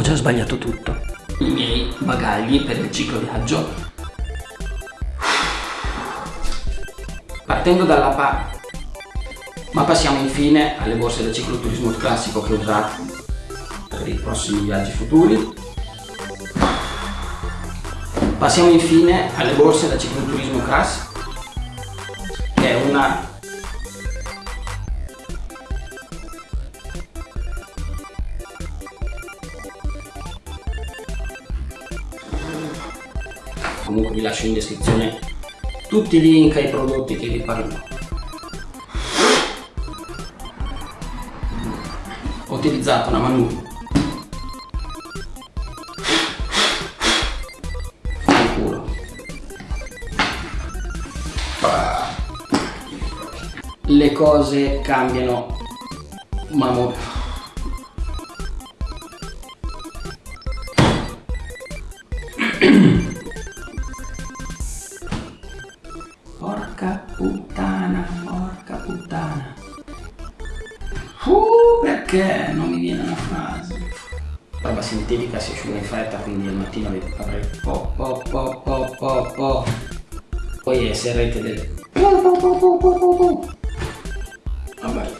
già sbagliato tutto. I miei bagagli per il ciclo viaggio. Partendo dalla pa... Ma passiamo infine alle borse del cicloturismo classico che ho usato per i prossimi viaggi futuri. Passiamo infine alle borse da cicloturismo class che è una comunque vi lascio in descrizione tutti i link ai prodotti che vi parlo ho utilizzato una manu. Le cose cambiano ma molto Porca puttana, porca puttana. Uh, perché non mi viene una frase? Roba sintetica si asciuga in fretta, quindi al mattino avrei po po po po po po. Poi esserete del po po po. Vabbè.